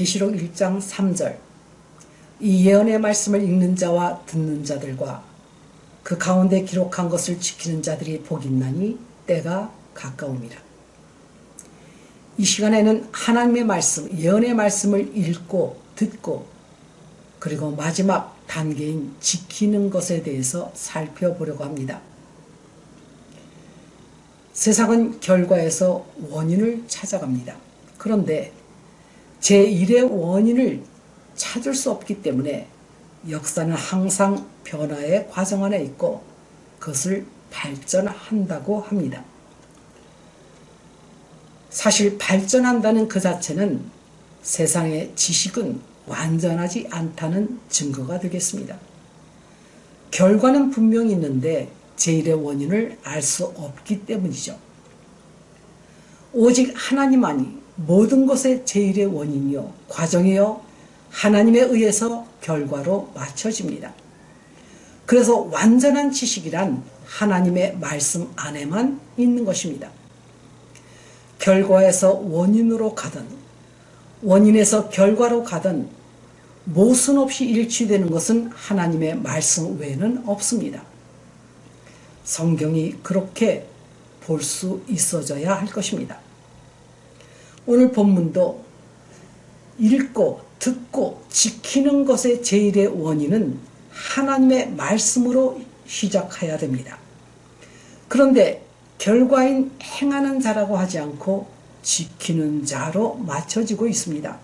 계시록 1장 3절 이 예언의 말씀을 읽는 자와 듣는 자들과 그 가운데 기록한 것을 지키는 자들이 복있나니 때가 가까움이라. 이 시간에는 하나님의 말씀, 예언의 말씀을 읽고 듣고 그리고 마지막 단계인 지키는 것에 대해서 살펴보려고 합니다. 세상은 결과에서 원인을 찾아갑니다. 그런데 제1의 원인을 찾을 수 없기 때문에 역사는 항상 변화의 과정 안에 있고 그것을 발전한다고 합니다. 사실 발전한다는 그 자체는 세상의 지식은 완전하지 않다는 증거가 되겠습니다. 결과는 분명히 있는데 제1의 원인을 알 수 없기 때문이죠. 오직 하나님만이 모든 것의 제1의 원인이요 과정이요 하나님에 의해서 결과로 맞춰집니다. 그래서 완전한 지식이란 하나님의 말씀 안에만 있는 것입니다. 결과에서 원인으로 가든 원인에서 결과로 가든 모순 없이 일치되는 것은 하나님의 말씀 외에는 없습니다. 성경이 그렇게 볼 수 있어져야 할 것입니다. 오늘 본문도 읽고 듣고 지키는 것의 제일의 원인은 하나님의 말씀으로 시작해야 됩니다. 그런데 결과인 행하는 자라고 하지 않고 지키는 자로 맞춰지고 있습니다.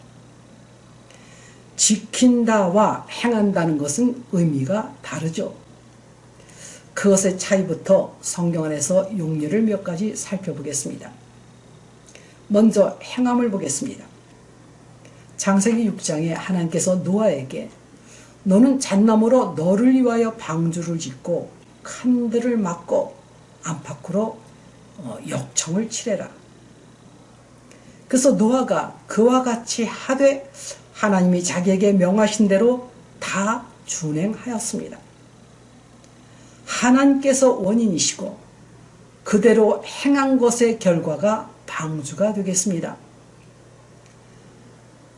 지킨다와 행한다는 것은 의미가 다르죠. 그것의 차이부터 성경 안에서 용례를 몇 가지 살펴보겠습니다. 먼저 행함을 보겠습니다. 장세기 6장에 하나님께서 노아에게 너는 잣나무로 너를 위하여 방주를 짓고 칸들을 막고 안팎으로 어, 역청을 칠해라. 그래서 노아가 그와 같이 하되 하나님이 자기에게 명하신 대로 다 준행하였습니다. 하나님께서 원인이시고 그대로 행한 것의 결과가 방주가 되겠습니다.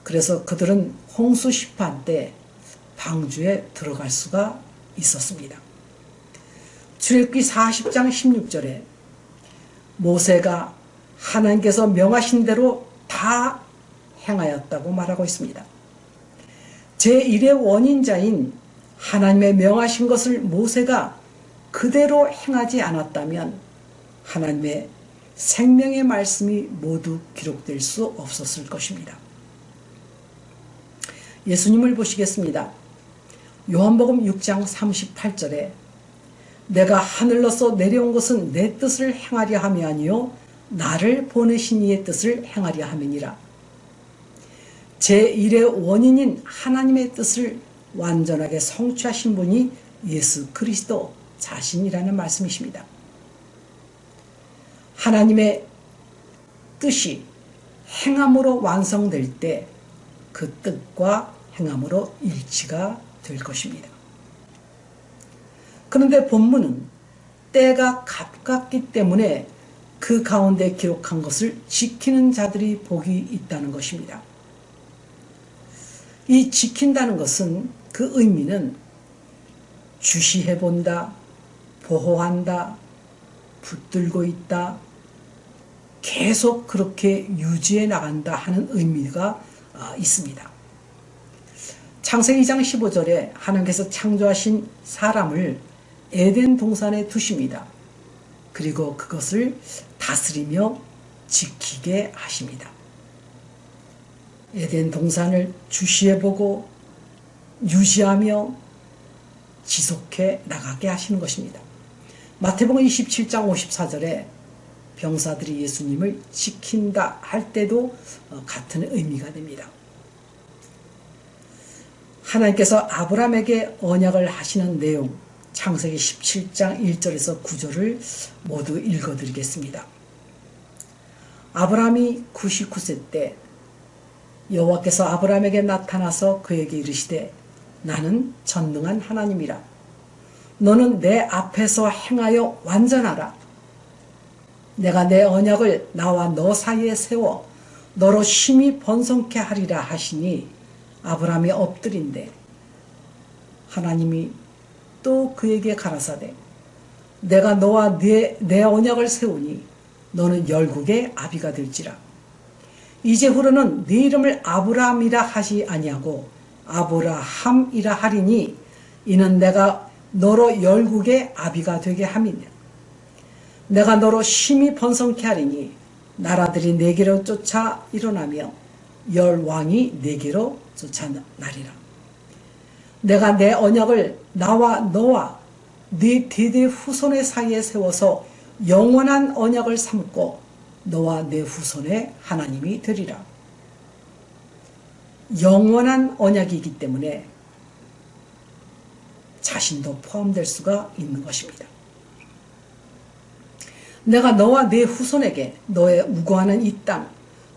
그래서 그들은 홍수 심판 때 방주에 들어갈 수가 있었습니다. 출애굽기 40장 16절에 모세가 하나님께서 명하신 대로 다 행하였다고 말하고 있습니다. 제1의 원인자인 하나님의 명하신 것을 모세가 그대로 행하지 않았다면 하나님의 생명의 말씀이 모두 기록될 수 없었을 것입니다. 예수님을 보시겠습니다. 요한복음 6장 38절에 내가 하늘로서 내려온 것은 내 뜻을 행하려 함이 아니요 나를 보내신 이의 뜻을 행하려 함이니라. 제1의 원인인 하나님의 뜻을 완전하게 성취하신 분이 예수 그리스도 자신이라는 말씀이십니다. 하나님의 뜻이 행함으로 완성될 때 그 뜻과 행함으로 일치가 될 것입니다. 그런데 본문은 때가 가깝기 때문에 그 가운데 기록한 것을 지키는 자들이 복이 있다는 것입니다. 이 지킨다는 것은 그 의미는 주시해 본다, 보호한다, 붙들고 있다, 계속 그렇게 유지해 나간다 하는 의미가 어, 있습니다. 창세기 2장 15절에 하나님께서 창조하신 사람을 에덴 동산에 두십니다. 그리고 그것을 다스리며 지키게 하십니다. 에덴 동산을 주시해보고 유지하며 지속해 나가게 하시는 것입니다. 마태복음 27장 54절에 병사들이 예수님을 지킨다 할 때도 어, 같은 의미가 됩니다. 하나님께서 아브라함에게 언약을 하시는 내용 창세기 17장 1절에서 9절을 모두 읽어드리겠습니다. 아브라함이 99세 때 여호와께서 아브라함에게 나타나서 그에게 이르시되 나는 전능한 하나님이라 너는 내 앞에서 행하여 완전하라 내가 내 언약을 나와 너 사이에 세워 너로 심히 번성케 하리라 하시니 아브라함이 엎드린데 하나님이 또 그에게 가라사대. 내가 너와 내, 내 언약을 세우니 너는 열국의 아비가 될지라. 이제후로는 네 이름을 아브라함이라 하시 아니하고 아브라함이라 하리니 이는 내가 너로 열국의 아비가 되게 함이냐 내가 너로 심히 번성케 하리니 나라들이 내게로 쫓아 일어나며 열 왕이 내게로 쫓아나리라 내가 내 언약을 나와 너와 네 대대 후손의 사이에 세워서 영원한 언약을 삼고 너와 내 후손의 하나님이 되리라. 영원한 언약이기 때문에 자신도 포함될 수가 있는 것입니다. 내가 너와 내 후손에게 너의 우거하는 이 땅,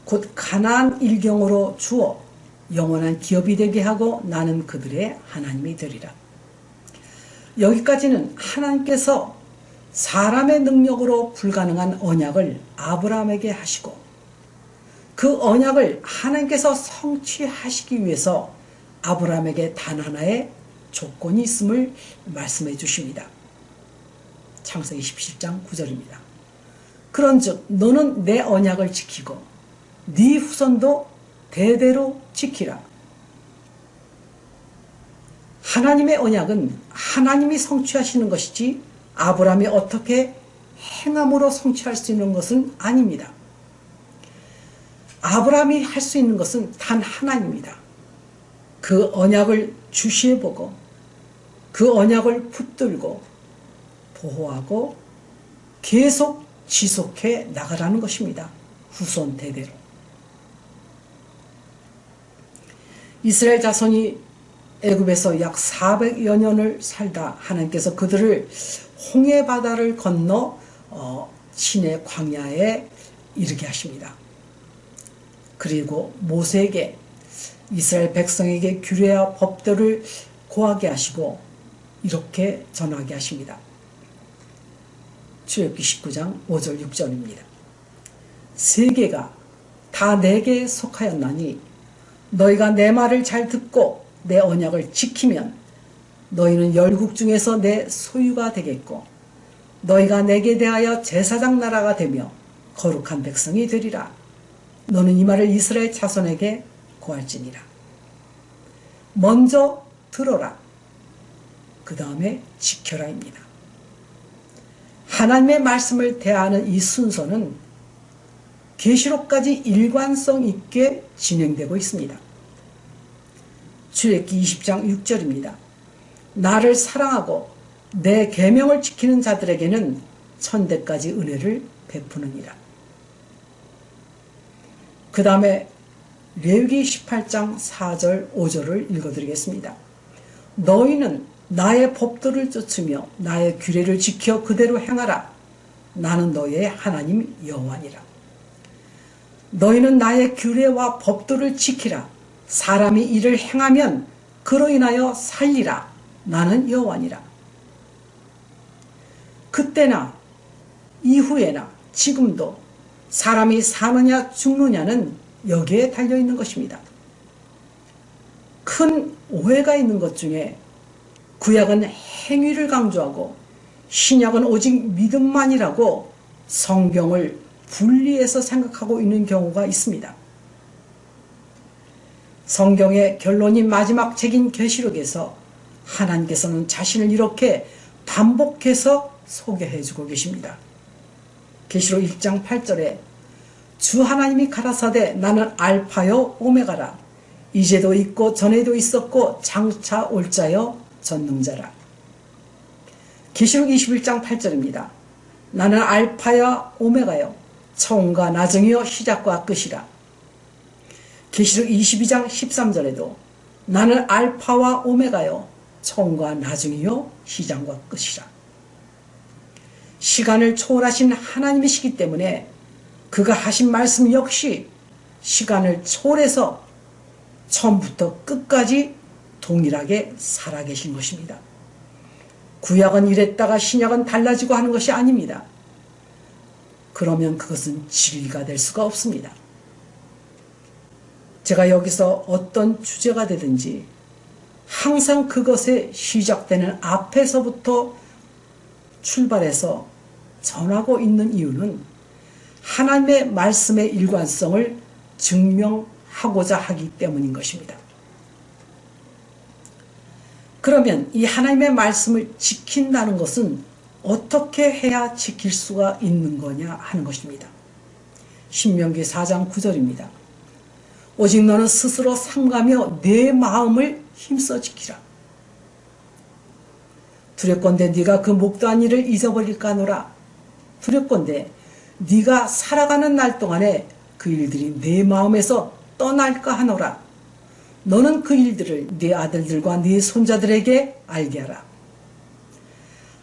곧 가나안 일경으로 주어 영원한 기업이 되게 하고 나는 그들의 하나님이 되리라. 여기까지는 하나님께서 사람의 능력으로 불가능한 언약을 아브라함에게 하시고 그 언약을 하나님께서 성취하시기 위해서 아브라함에게 단 하나의 조건이 있음을 말씀해 주십니다. 창세기 17장 9절입니다. 그런즉 너는 내 언약을 지키고 네 후손도 대대로 지키라. 하나님의 언약은 하나님이 성취하시는 것이지 아브라함이 어떻게 행함으로 성취할 수 있는 것은 아닙니다. 아브라함이 할 수 있는 것은 단 하나입니다. 그 언약을 주시해보고 그 언약을 붙들고 보호하고 계속 지속해 나가라는 것입니다. 후손 대대로. 이스라엘 자손이 애굽에서 약 400여 년을 살다 하나님께서 그들을 홍해 바다를 건너 어, 신의 광야에 이르게 하십니다. 그리고 모세에게 이스라엘 백성에게 규례와 법들을 고하게 하시고 이렇게 전하게 하십니다. 출애굽기 19장 5절 6절입니다. 세계가 다 내게 속하였나니 너희가 내 말을 잘 듣고 내 언약을 지키면 너희는 열국 중에서 내 소유가 되겠고 너희가 내게 대하여 제사장 나라가 되며 거룩한 백성이 되리라. 너는 이 말을 이스라엘 자손에게 고할지니라. 먼저 들어라. 그 다음에 지켜라입니다. 하나님의 말씀을 대하는 이 순서는 계시록까지 일관성 있게 진행되고 있습니다. 출애기 20장 6절입니다. 나를 사랑하고 내 계명을 지키는 자들에게는 천대까지 은혜를 베푸느니라. 그 다음에 레위기 18장 4절 5절을 읽어드리겠습니다. 너희는 나의 법도를 쫓으며 나의 규례를 지켜 그대로 행하라. 나는 너의 하나님 여호와니라. 너희는 나의 규례와 법도를 지키라. 사람이 이를 행하면 그로 인하여 살리라. 나는 여호와니라. 그때나 이후에나 지금도 사람이 사느냐 죽느냐는 여기에 달려있는 것입니다. 큰 오해가 있는 것 중에 구약은 행위를 강조하고 신약은 오직 믿음만이라고 성경을 분리해서 생각하고 있는 경우가 있습니다. 성경의 결론인 마지막 책인 계시록에서 하나님께서는 자신을 이렇게 반복해서 소개해주고 계십니다. 계시록 1장 8절에 주 하나님이 가라사대 나는 알파요 오메가라 이제도 있고 전에도 있었고 장차 올 자여 전능자라. 계시록 21장 8절입니다. 나는 알파야 오메가요 처음과 나중이요 시작과 끝이라. 계시록 22장 13절에도 나는 알파와 오메가요 처음과 나중이요 시장과 끝이라. 시간을 초월하신 하나님이시기 때문에 그가 하신 말씀 역시 시간을 초월해서 처음부터 끝까지 동일하게 살아계신 것입니다. 구약은 이랬다가 신약은 달라지고 하는 것이 아닙니다. 그러면 그것은 진리가 될 수가 없습니다. 제가 여기서 어떤 주제가 되든지 항상 그것에 시작되는 앞에서부터 출발해서 전하고 있는 이유는 하나님의 말씀의 일관성을 증명하고자 하기 때문인 것입니다. 그러면 이 하나님의 말씀을 지킨다는 것은 어떻게 해야 지킬 수가 있는 거냐 하는 것입니다. 신명기 4장 9절입니다. 오직 너는 스스로 삼가며 내 마음을 힘써 지키라. 두렵건대 네가 그 목도한 일을 잊어버릴까노라. 두렵건대 네가 살아가는 날 동안에 그 일들이 내 마음에서 떠날까 하노라. 너는 그 일들을 네 아들들과 네 손자들에게 알게 하라.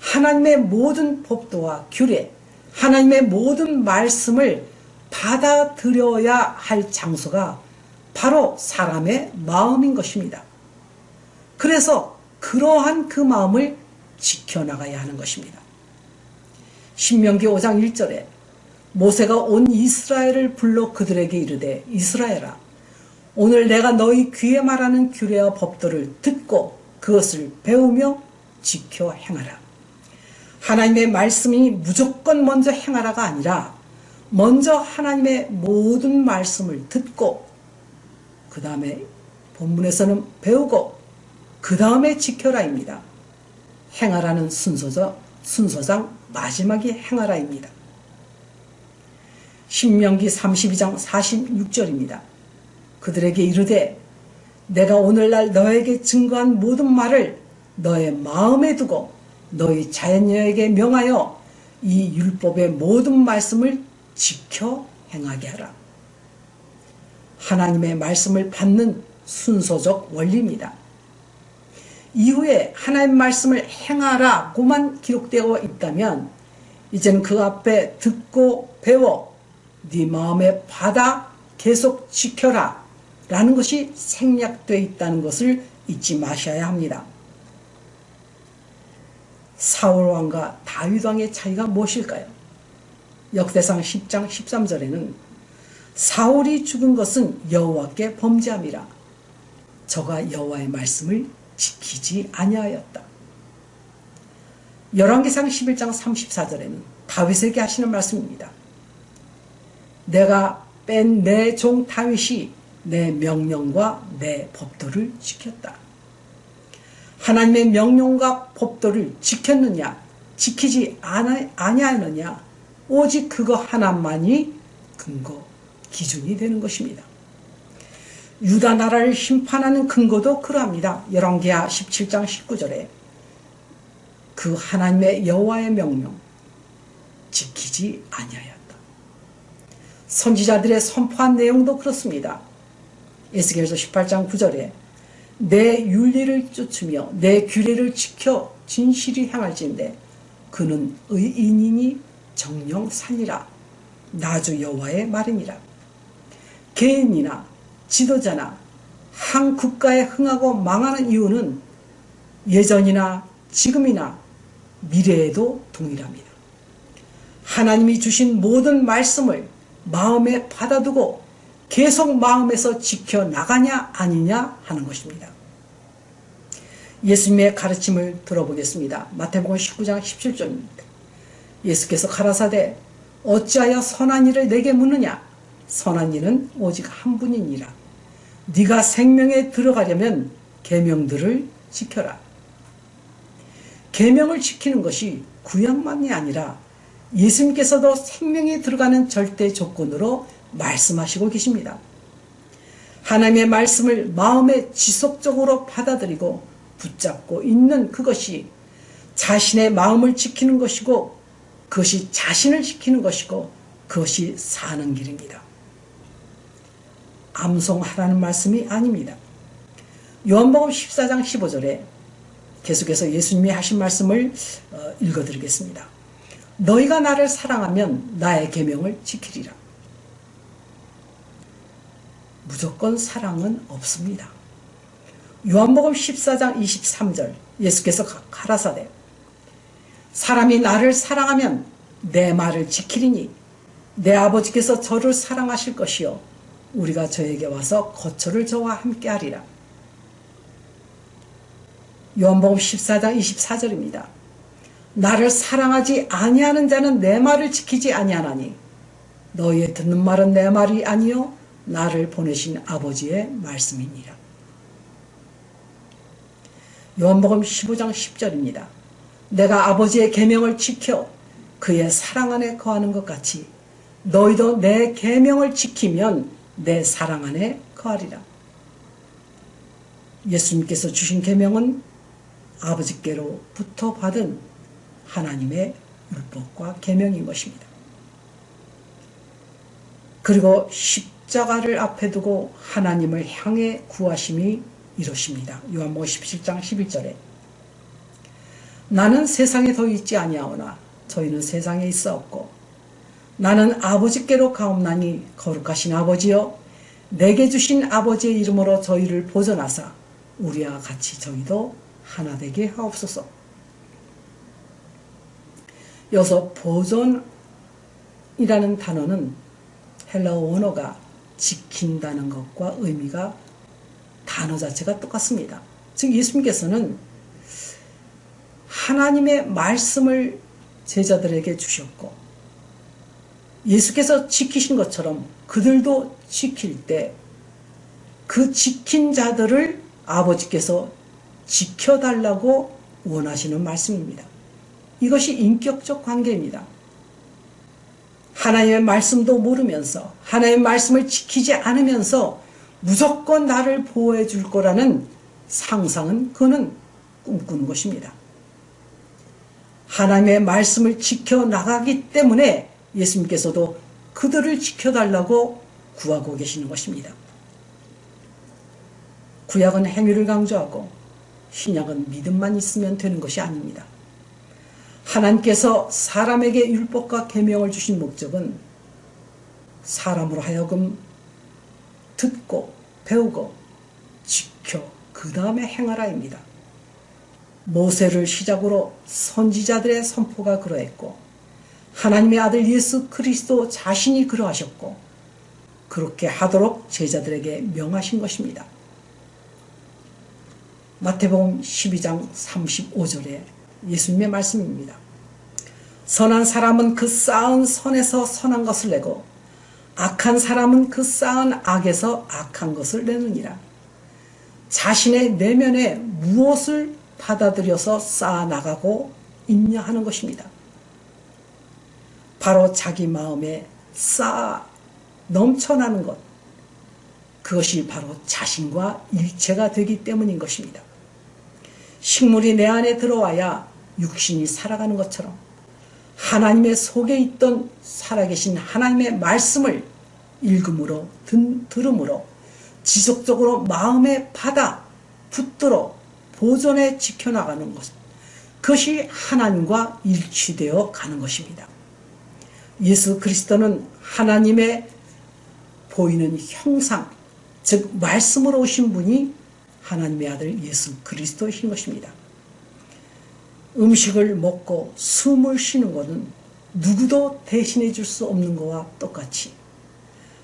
하나님의 모든 법도와 규례, 하나님의 모든 말씀을 받아들여야 할 장소가 바로 사람의 마음인 것입니다. 그래서 그러한 그 마음을 지켜나가야 하는 것입니다. 신명기 5장 1절에 모세가 온 이스라엘을 불러 그들에게 이르되 이스라엘아 오늘 내가 너희 귀에 말하는 규례와 법도를 듣고 그것을 배우며 지켜 행하라. 하나님의 말씀이 무조건 먼저 행하라가 아니라 먼저 하나님의 모든 말씀을 듣고 그 다음에 본문에서는 배우고 그 다음에 지켜라입니다. 행하라는 순서죠. 순서상 마지막이 행하라입니다. 신명기 32장 46절입니다. 그들에게 이르되 내가 오늘날 너에게 증거한 모든 말을 너의 마음에 두고 너희 자녀에게 명하여 이 율법의 모든 말씀을 지켜 행하게 하라. 하나님의 말씀을 받는 순서적 원리입니다. 이후에 하나님 말씀을 행하라고만 기록되어 있다면 이제는 그 앞에 듣고 배워 네 마음에 받아 계속 지켜라 라는 것이 생략되어 있다는 것을 잊지 마셔야 합니다. 사울왕과 다윗왕의 차이가 무엇일까요? 역대상 10장 13절에는 사울이 죽은 것은 여호와께 범죄함이라 저가 여호와의 말씀을 지키지 아니하였다. 열왕기상 11장 34절에는 다윗에게 하시는 말씀입니다. 내가 뺀 내 종 다윗이 내 명령과 내 법도를 지켰다. 하나님의 명령과 법도를 지켰느냐 지키지 아니하느냐 오직 그거 하나만이 근거 기준이 되는 것입니다. 유다 나라를 심판하는 근거도 그러합니다. 열왕기하 17장 19절에 그 하나님의 여호와의 명령 지키지 아니하였다. 선지자들의 선포한 내용도 그렇습니다. 에스겔서 18장 9절에 내 윤리를 쫓으며 내 규례를 지켜 진실이 향할진대 그는 의인이니 정령 살리라 나주 여호와의 말이니라 개인이나 지도자나 한 국가에 흥하고 망하는 이유는 예전이나 지금이나 미래에도 동일합니다. 하나님이 주신 모든 말씀을 마음에 받아두고 계속 마음에서 지켜나가냐 아니냐 하는 것입니다. 예수님의 가르침을 들어보겠습니다. 마태복음 19장 17절입니다. 예수께서 가라사대 어찌하여 선한 일을 내게 묻느냐 선한 일은 오직 한 분이니라 네가 생명에 들어가려면 계명들을 지켜라 계명을 지키는 것이 구약만이 아니라 예수님께서도 생명에 들어가는 절대 조건으로 말씀하시고 계십니다. 하나님의 말씀을 마음에 지속적으로 받아들이고 붙잡고 있는 그것이 자신의 마음을 지키는 것이고 그것이 자신을 지키는 것이고 그것이 사는 길입니다. 암송하라는 말씀이 아닙니다. 요한복음 14장 15절에 계속해서 예수님이 하신 말씀을 어, 읽어드리겠습니다. 너희가 나를 사랑하면 나의 계명을 지키리라. 무조건 사랑은 없습니다. 요한복음 14장 23절 예수께서 가라사대 사람이 나를 사랑하면 내 말을 지키리니 내 아버지께서 저를 사랑하실 것이요 우리가 저에게 와서 거처를 저와 함께 하리라. 요한복음 14장 24절입니다. 나를 사랑하지 아니하는 자는 내 말을 지키지 아니하나니 너희의 듣는 말은 내 말이 아니요 나를 보내신 아버지의 말씀이니라. 요한복음 15장 10절입니다. 내가 아버지의 계명을 지켜 그의 사랑 안에 거하는 것 같이 너희도 내 계명을 지키면 내 사랑 안에 거하리라. 예수님께서 주신 계명은 아버지께로부터 받은 하나님의 율법과 계명인 것입니다. 그리고 십자가를 앞에 두고 하나님을 향해 구하심이 이루십니다. 요한복음 17장 11절에 나는 세상에 더 있지 아니하오나 저희는 세상에 있어 없고 나는 아버지께로 가옵나니 거룩하신 아버지여 내게 주신 아버지의 이름으로 저희를 보존하사 우리와 같이 저희도 하나 되게 하옵소서. 여기서 보존이라는 단어는 헬라어 원어가 지킨다는 것과 의미가 단어 자체가 똑같습니다. 즉 예수님께서는 하나님의 말씀을 제자들에게 주셨고 예수께서 지키신 것처럼 그들도 지킬 때 그 지킨 자들을 아버지께서 지켜달라고 원하시는 말씀입니다. 이것이 인격적 관계입니다. 하나님의 말씀도 모르면서 하나님의 말씀을 지키지 않으면서 무조건 나를 보호해 줄 거라는 상상은 그는 꿈꾸는 것입니다. 하나님의 말씀을 지켜나가기 때문에 예수님께서도 그들을 지켜달라고 구하고 계시는 것입니다. 구약은 행위를 강조하고 신약은 믿음만 있으면 되는 것이 아닙니다. 하나님께서 사람에게 율법과 계명을 주신 목적은 사람으로 하여금 듣고 배우고 지켜 그 다음에 행하라입니다. 모세를 시작으로 선지자들의 선포가 그러했고 하나님의 아들 예수 그리스도 자신이 그러하셨고 그렇게 하도록 제자들에게 명하신 것입니다. 마태복음 12장 35절에 예수님의 말씀입니다. 선한 사람은 그 쌓은 선에서 선한 것을 내고 악한 사람은 그 쌓은 악에서 악한 것을 내느니라. 자신의 내면에 무엇을 받아들여서 쌓아나가고 있냐 하는 것입니다. 바로 자기 마음에 쌓아 넘쳐나는 것. 그것이 바로 자신과 일체가 되기 때문인 것입니다. 식물이 내 안에 들어와야 육신이 살아가는 것처럼 하나님의 속에 있던 살아계신 하나님의 말씀을 읽음으로 들음으로 지속적으로 마음에 받아 붙들어 보존해 지켜나가는 것 그것이 하나님과 일치되어 가는 것입니다. 예수 그리스도는 하나님의 보이는 형상 즉 말씀으로 오신 분이 하나님의 아들 예수 그리스도이신 것입니다. 음식을 먹고 숨을 쉬는 것은 누구도 대신해 줄 수 없는 것과 똑같이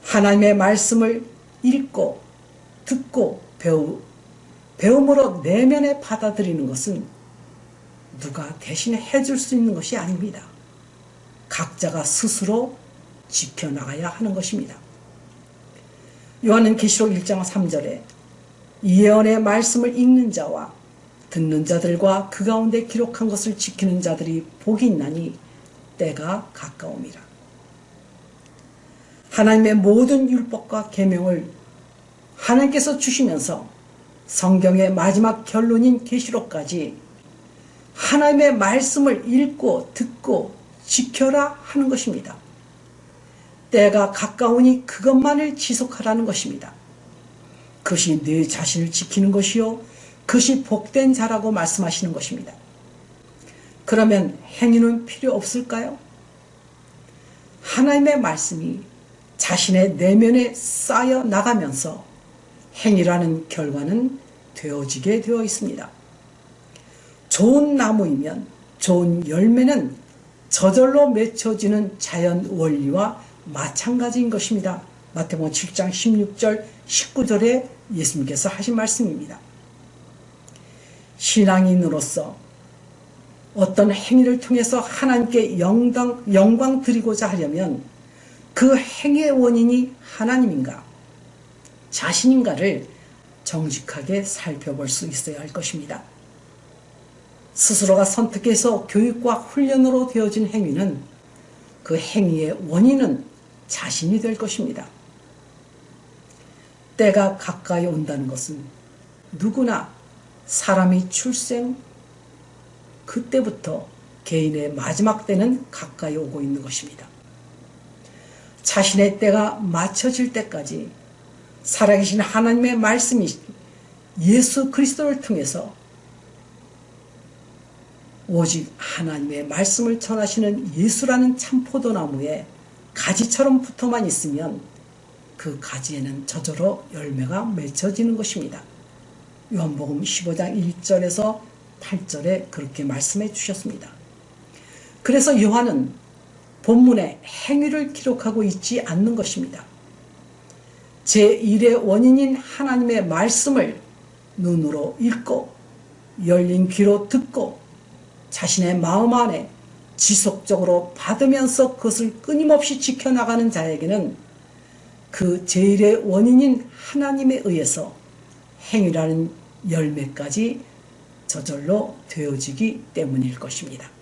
하나님의 말씀을 읽고 듣고 배우, 배움으로 내면에 받아들이는 것은 누가 대신에 해줄 수 있는 것이 아닙니다. 각자가 스스로 지켜나가야 하는 것입니다. 요한은 계시록 1장 3절에 예언의 말씀을 읽는 자와 듣는 자들과 그 가운데 기록한 것을 지키는 자들이 복이 있나니 때가 가까움이라. 하나님의 모든 율법과 계명을 하나님께서 주시면서 성경의 마지막 결론인 계시록까지 하나님의 말씀을 읽고 듣고 지켜라 하는 것입니다. 때가 가까우니 그것만을 지속하라는 것입니다. 그것이 내 자신을 지키는 것이요 그것이 복된 자라고 말씀하시는 것입니다. 그러면 행위는 필요 없을까요? 하나님의 말씀이 자신의 내면에 쌓여 나가면서 행위라는 결과는 되어지게 되어 있습니다. 좋은 나무이면 좋은 열매는 저절로 맺혀지는 자연 원리와 마찬가지인 것입니다. 마태복음 7장 16절 19절에 예수님께서 하신 말씀입니다. 신앙인으로서 어떤 행위를 통해서 하나님께 영광, 영광 드리고자 하려면 그 행위의 원인이 하나님인가 자신인가를 정직하게 살펴볼 수 있어야 할 것입니다. 스스로가 선택해서 교육과 훈련으로 되어진 행위는 그 행위의 원인은 자신이 될 것입니다. 때가 가까이 온다는 것은 누구나 사람이 출생 그때부터 개인의 마지막 때는 가까이 오고 있는 것입니다. 자신의 때가 맞춰질 때까지 살아계신 하나님의 말씀이 예수 그리스도를 통해서 오직 하나님의 말씀을 전하시는 예수라는 참 포도나무에 가지처럼 붙어만 있으면 그 가지에는 저절로 열매가 맺혀지는 것입니다. 요한복음 15장 1절에서 8절에 그렇게 말씀해 주셨습니다. 그래서 요한은 본문에 행위를 기록하고 있지 않는 것입니다. 제1의 원인인 하나님의 말씀을 눈으로 읽고 열린 귀로 듣고 자신의 마음 안에 지속적으로 받으면서 그것을 끊임없이 지켜나가는 자에게는 그 제일의 원인인 하나님에 의해서 행위라는 열매까지 저절로 되어지기 때문일 것입니다.